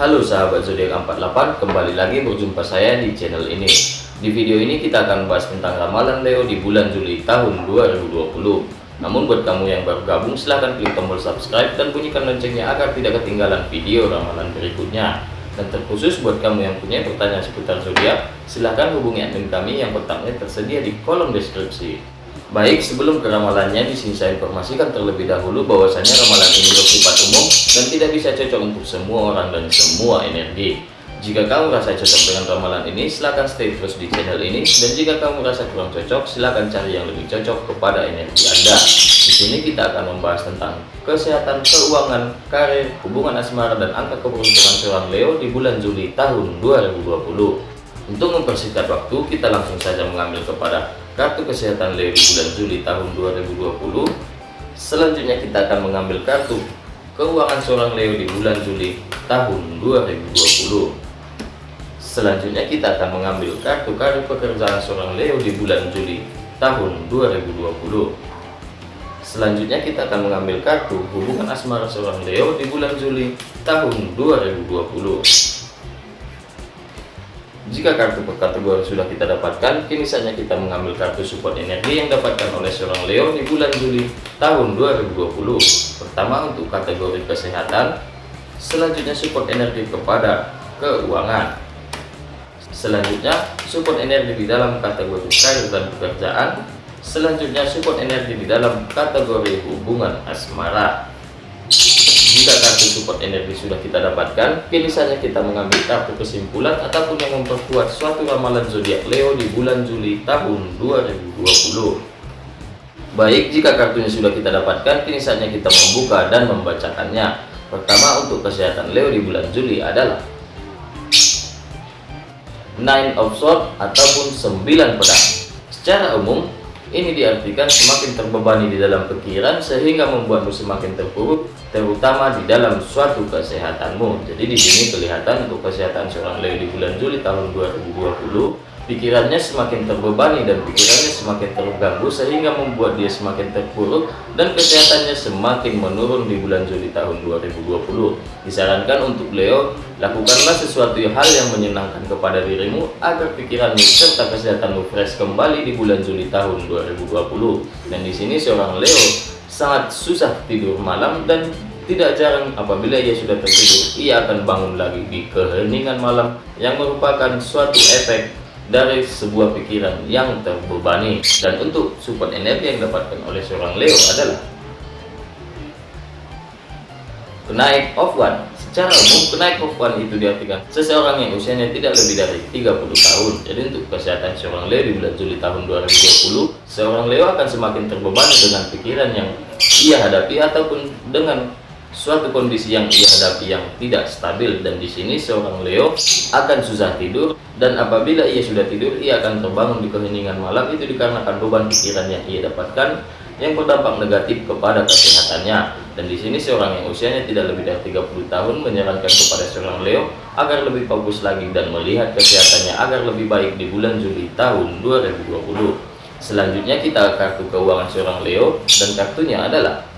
Halo sahabat zodiak 48, kembali lagi berjumpa saya di channel ini. Di video ini kita akan bahas tentang ramalan Leo di bulan Juli tahun 2020. Namun buat kamu yang baru gabung silahkan klik tombol subscribe dan bunyikan loncengnya agar tidak ketinggalan video ramalan berikutnya. Dan terkhusus buat kamu yang punya pertanyaan seputar zodiak, silahkan hubungi admin kami yang kontaknya tersedia di kolom deskripsi. Baik, sebelum ke ramalannya, di sini saya informasikan terlebih dahulu bahwasanya ramalan ini bersifat umum dan tidak bisa cocok untuk semua orang dan semua energi. Jika kamu merasa cocok dengan ramalan ini, silahkan stay terus di channel ini. Dan jika kamu merasa kurang cocok, silahkan cari yang lebih cocok kepada energi Anda. Di sini kita akan membahas tentang kesehatan, keuangan, karir, hubungan asmara, dan angka keberuntungan seorang Leo di bulan Juli tahun 2020. Untuk mempersingkat waktu, kita langsung saja mengambil kepada kartu kesehatan Leo di bulan Juli tahun 2020 selanjutnya kita akan mengambil kartu keuangan seorang Leo di bulan Juli tahun 2020 selanjutnya kita akan mengambil kartu kartu pekerjaan seorang Leo di bulan Juli tahun 2020 selanjutnya kita akan mengambil kartu hubungan asmara seorang Leo di bulan Juli tahun 2020 jika kartu per kategori sudah kita dapatkan, kini saatnya kita mengambil kartu support energi yang dapatkan oleh seorang Leo di bulan Juli tahun 2020. Pertama untuk kategori kesehatan, selanjutnya support energi kepada keuangan. Selanjutnya support energi di dalam kategori karir dan pekerjaan. Selanjutnya support energi di dalam kategori hubungan asmara. Kartu support energi sudah kita dapatkan, kini saja kita mengambil kartu kesimpulan ataupun yang memperkuat suatu ramalan zodiak Leo di bulan Juli tahun 2020. Baik, jika kartunya sudah kita dapatkan, kini saatnya kita membuka dan membacakannya. Pertama untuk kesehatan Leo di bulan Juli adalah Nine of Swords ataupun 9 pedang. Secara umum, ini diartikan semakin terbebani di dalam pikiran sehingga membuatmu semakin terpuruk, terutama di dalam suatu kesehatanmu. Jadi di sini kelihatan untuk kesehatan seorang Leo di bulan Juli tahun 2020 pikirannya semakin terbebani dan pikirannya semakin terganggu sehingga membuat dia semakin terpuruk dan kesehatannya semakin menurun di bulan Juli tahun 2020 disarankan untuk Leo lakukanlah sesuatu hal yang menyenangkan kepada dirimu agar pikiranmu serta kesehatanmu fresh kembali di bulan Juli tahun 2020 dan di sini seorang Leo sangat susah tidur malam dan tidak jarang apabila ia sudah tertidur ia akan bangun lagi di keheningan malam yang merupakan suatu efek dari sebuah pikiran yang terbebani. Dan untuk support energi yang didapatkan oleh seorang Leo adalah kenaik of one. Secara umum kenaik of one itu diartikan seseorang yang usianya tidak lebih dari 30 tahun. Jadi untuk kesehatan seorang Leo di bulan Juli tahun 2020 seorang Leo akan semakin terbebani dengan pikiran yang ia hadapi ataupun dengan suatu kondisi yang ia hadapi yang tidak stabil dan di sini seorang Leo akan susah tidur dan apabila ia sudah tidur ia akan terbangun di keheningan malam. Itu dikarenakan beban pikiran yang ia dapatkan yang berdampak negatif kepada kesehatannya. Dan di sini seorang yang usianya tidak lebih dari 30 tahun menyarankan kepada seorang Leo agar lebih fokus lagi dan melihat kesehatannya agar lebih baik di bulan Juli tahun 2020 selanjutnya kita kartu keuangan seorang Leo dan kartunya adalah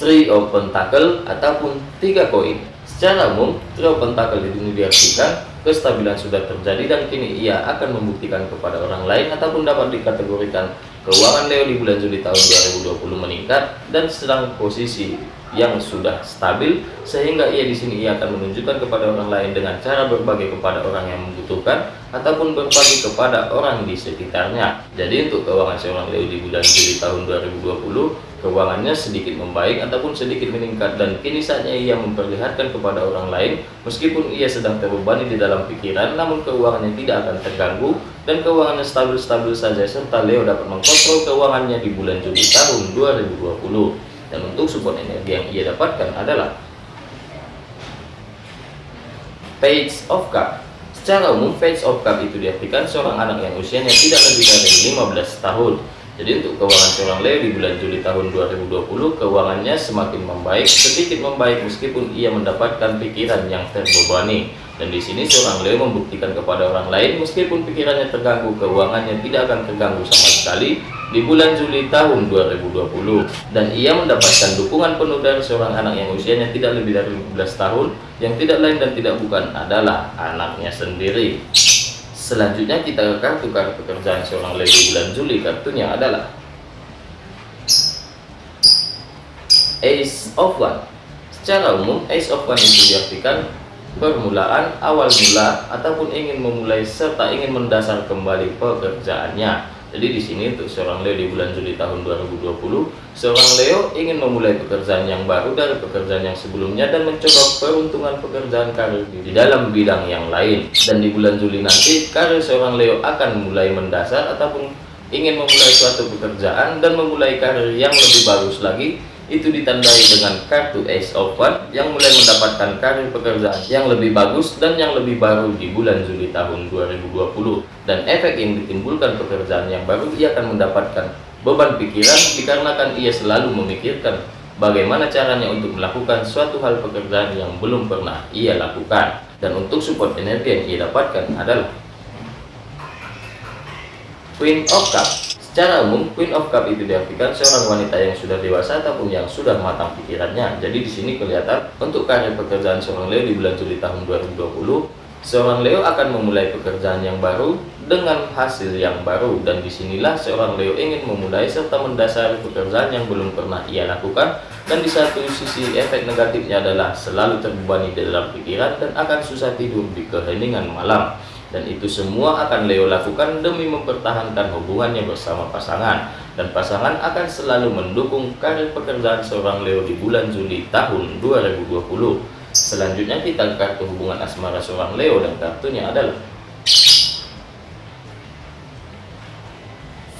Three of Pentacle ataupun tiga koin. Secara umum, Three of Pentacle ini diartikan kestabilan sudah terjadi dan kini ia akan membuktikan kepada orang lain ataupun dapat dikategorikan keuangan Leo di bulan Juli tahun 2020 meningkat dan sedang posisi yang sudah stabil sehingga ia di sini ia akan menunjukkan kepada orang lain dengan cara berbagi kepada orang yang membutuhkan ataupun berbagi kepada orang di sekitarnya. Jadi untuk keuangan seorang Leo di bulan Juli tahun 2020 keuangannya sedikit membaik ataupun sedikit meningkat dan kini saatnya ia memperlihatkan kepada orang lain meskipun ia sedang terbebani di dalam pikiran namun keuangannya tidak akan terganggu dan keuangannya stabil-stabil saja serta Leo dapat mengkontrol keuangannya di bulan Juli tahun 2020 dan untuk support energi yang ia dapatkan adalah Page of Cup. Secara umum Page of Cup itu diartikan seorang anak yang usianya tidak lebih dari 15 tahun jadi untuk keuangan seorang Leo di bulan Juli tahun 2020, keuangannya semakin membaik, sedikit membaik meskipun ia mendapatkan pikiran yang terbebani. Dan di sini seorang Leo membuktikan kepada orang lain, meskipun pikirannya terganggu, keuangannya tidak akan terganggu sama sekali. di bulan Juli tahun 2020 dan ia mendapatkan dukungan penuh dari seorang anak yang usianya tidak lebih dari 15 tahun yang tidak lain dan tidak bukan adalah anaknya sendiri selanjutnya kita ke kartu-kartu pekerjaan seorang di bulan Juli kartunya adalah Ace of One. Secara umum Ace of One itu diartikan permulaan awal mula ataupun ingin memulai serta ingin mendasar kembali pekerjaannya jadi di sini untuk seorang Leo di bulan Juli tahun 2020, seorang Leo ingin memulai pekerjaan yang baru dari pekerjaan yang sebelumnya dan mencoba peruntungan pekerjaan karir di dalam bidang yang lain. Dan di bulan Juli nanti, karir seorang Leo akan mulai mendasar ataupun ingin memulai suatu pekerjaan dan memulai karir yang lebih bagus lagi itu ditandai dengan kartu Ace of One yang mulai mendapatkan karir pekerjaan yang lebih bagus dan yang lebih baru di bulan Juli tahun 2020 dan efek yang ditimbulkan pekerjaan yang baru ia akan mendapatkan beban pikiran dikarenakan ia selalu memikirkan bagaimana caranya untuk melakukan suatu hal pekerjaan yang belum pernah ia lakukan. Dan untuk support energi yang ia dapatkan adalah Queen of Cups Secara umum, Queen of Cup itu diartikan seorang wanita yang sudah dewasa ataupun yang sudah matang pikirannya. Jadi di sini kelihatan untuk karir pekerjaan seorang Leo di bulan Juli tahun 2020, seorang Leo akan memulai pekerjaan yang baru dengan hasil yang baru. Dan di sinilah seorang Leo ingin memulai serta mendasari pekerjaan yang belum pernah ia lakukan. Dan di satu sisi efek negatifnya adalah selalu terbebani dalam pikiran dan akan susah tidur di keheningan malam dan itu semua akan Leo lakukan demi mempertahankan hubungannya bersama pasangan. Dan pasangan akan selalu mendukung karir pekerjaan seorang Leo di bulan Juli tahun 2020 selanjutnya kita kartu hubungan asmara seorang Leo dan kartunya adalah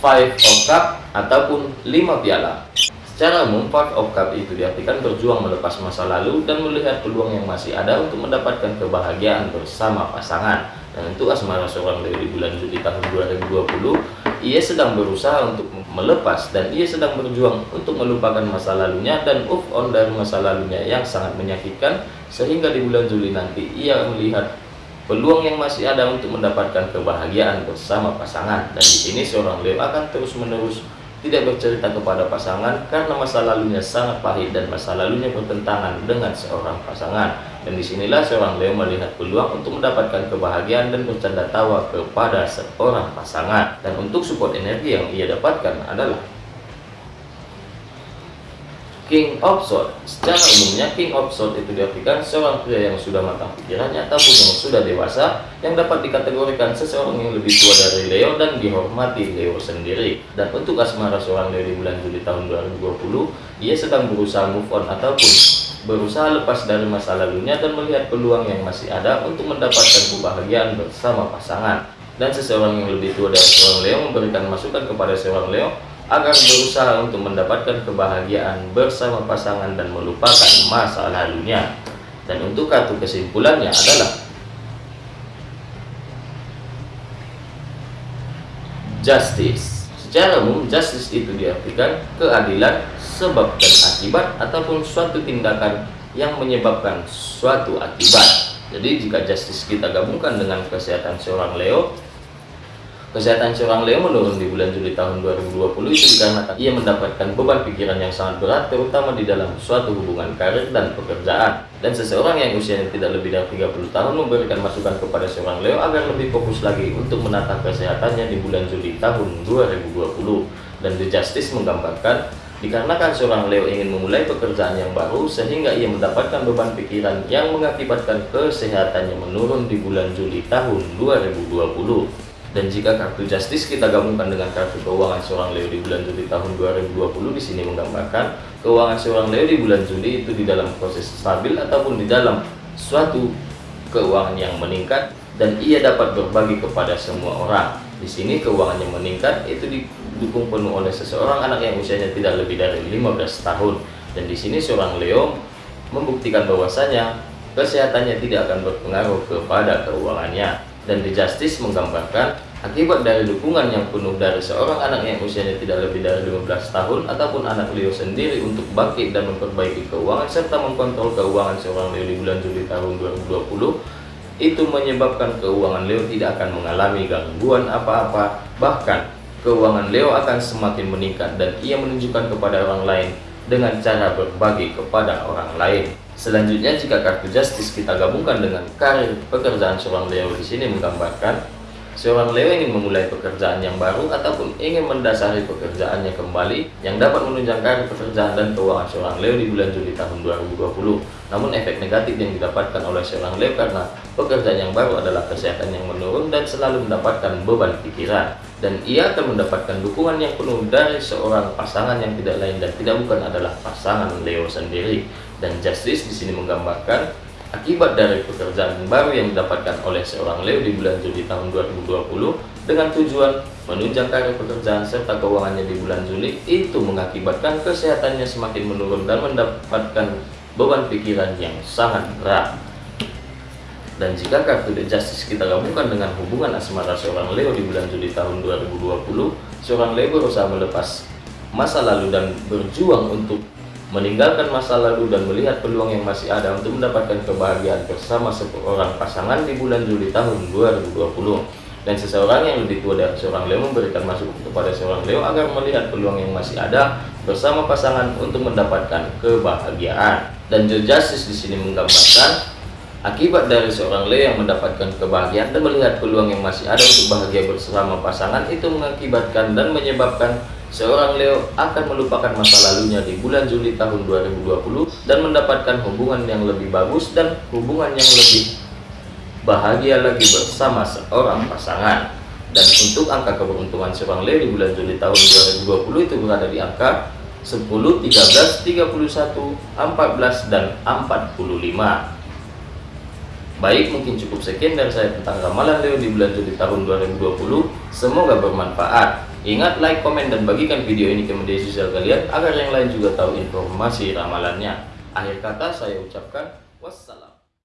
Five of Cup ataupun lima piala. Secara umum, Five of Cup itu diartikan berjuang melepas masa lalu dan melihat peluang yang masih ada untuk mendapatkan kebahagiaan bersama pasangan. Dan untuk asmara seorang di bulan Juli tahun 2020, ia sedang berusaha untuk melepas dan ia sedang berjuang untuk melupakan masa lalunya dan move on dari masa lalunya yang sangat menyakitkan sehingga di bulan Juli nanti ia melihat peluang yang masih ada untuk mendapatkan kebahagiaan bersama pasangan. Dan di sini seorang Leo akan terus-menerus tidak bercerita kepada pasangan karena masa lalunya sangat pahit dan masa lalunya bertentangan dengan seorang pasangan. Dan di sinilah seorang Leo melihat peluang untuk mendapatkan kebahagiaan dan bercanda tawa kepada seorang pasangan. Dan untuk support energi yang ia dapatkan adalah King of Swords. Secara umumnya King of Swords itu diartikan seorang pria yang sudah matang pikirannya ataupun yang sudah dewasa yang dapat dikategorikan seseorang yang lebih tua dari Leo dan dihormati Leo sendiri. Dan untuk asmara seorang Leo di bulan Juli tahun 2020, ia sedang berusaha move on ataupun berusaha lepas dari masa lalunya dan melihat peluang yang masih ada untuk mendapatkan kebahagiaan bersama pasangan. Dan seseorang yang lebih tua dari seorang Leo memberikan masukan kepada seorang Leo agar berusaha untuk mendapatkan kebahagiaan bersama pasangan dan melupakan masa lalunya. Dan untuk kartu kesimpulannya adalah Justice. Secara umum, justice itu diartikan keadilan sebab dan akibat ataupun suatu tindakan yang menyebabkan suatu akibat. Jadi jika justice kita gabungkan dengan kesehatan seorang Leo, Kesehatan seorang Leo menurun di bulan Juli tahun 2020 itu dikarenakan ia mendapatkan beban pikiran yang sangat berat terutama di dalam suatu hubungan karir dan pekerjaan. Dan seseorang yang usianya tidak lebih dari 30 tahun memberikan masukan kepada seorang Leo agar lebih fokus lagi untuk menata kesehatannya di bulan Juli tahun 2020. Dan The Justice menggambarkan Dikarenakan seorang Leo ingin memulai pekerjaan yang baru sehingga ia mendapatkan beban pikiran yang mengakibatkan kesehatannya menurun di bulan Juli tahun 2020. Dan jika kartu justice kita gabungkan dengan kartu keuangan seorang Leo di bulan Juli tahun 2020 di sini menggambarkan keuangan seorang Leo di bulan Juli itu di dalam proses stabil ataupun di dalam suatu keuangan yang meningkat dan ia dapat berbagi kepada semua orang. Di sini keuangan yang meningkat itu didukung penuh oleh seseorang anak yang usianya tidak lebih dari 15 tahun. Dan di sini seorang Leo membuktikan bahwasanya kesehatannya tidak akan berpengaruh kepada keuangannya dan The Justice menggambarkan akibat dari dukungan yang penuh dari seorang anak yang usianya tidak lebih dari 15 tahun ataupun anak Leo sendiri untuk bangkit dan memperbaiki keuangan serta mengkontrol keuangan seorang Leo di bulan Juli tahun 2020 itu menyebabkan keuangan Leo tidak akan mengalami gangguan apa-apa bahkan keuangan Leo akan semakin meningkat dan ia menunjukkan kepada orang lain dengan cara berbagi kepada orang lain. Selanjutnya jika kartu Justice kita gabungkan dengan karir pekerjaan seorang Leo di sini menggambarkan Seorang Leo ingin memulai pekerjaan yang baru ataupun ingin mendasari pekerjaannya kembali yang dapat menunjang karir pekerjaan dan keuangan seorang Leo di bulan Juli tahun 2020. Namun efek negatif yang didapatkan oleh seorang Leo karena pekerjaan yang baru adalah kesehatan yang menurun dan selalu mendapatkan beban pikiran. Dan ia akan mendapatkan dukungan yang penuh dari seorang pasangan yang tidak lain dan tidak bukan adalah pasangan Leo sendiri. Dan Justice di sini menggambarkan Akibat dari pekerjaan baru yang didapatkan oleh seorang Leo di bulan Juli tahun 2020 dengan tujuan menunjang karir pekerjaan serta keuangannya di bulan Juli itu mengakibatkan kesehatannya semakin menurun dan mendapatkan beban pikiran yang sangat berat. Dan jika kartu The Justice kita gabungkan dengan hubungan asmara seorang Leo di bulan Juli tahun 2020, seorang Leo berusaha melepas masa lalu dan berjuang untuk meninggalkan masa lalu dan melihat peluang yang masih ada untuk mendapatkan kebahagiaan bersama seorang pasangan di bulan Juli tahun 2020 dan seseorang yang lebih tua dari seorang Leo memberikan masukan kepada seorang Leo agar melihat peluang yang masih ada bersama pasangan untuk mendapatkan kebahagiaan. Dan The Justice di sini menggambarkan akibat dari seorang Leo yang mendapatkan kebahagiaan dan melihat peluang yang masih ada untuk bahagia bersama pasangan itu mengakibatkan dan menyebabkan Seorang Leo akan melupakan masa lalunya di bulan Juli tahun 2020 dan mendapatkan hubungan yang lebih bagus dan hubungan yang lebih bahagia lagi bersama seorang pasangan. Dan untuk angka keberuntungan seorang Leo di bulan Juli tahun 2020 itu berada di angka 10, 13, 31, 14, dan 45. Baik, mungkin cukup sekian dari saya tentang ramalan Leo di bulan Juli tahun 2020. Semoga bermanfaat. Ingat like, komen, dan bagikan video ini ke media sosial kalian agar yang lain juga tahu informasi ramalannya. Akhir kata saya ucapkan wassalam.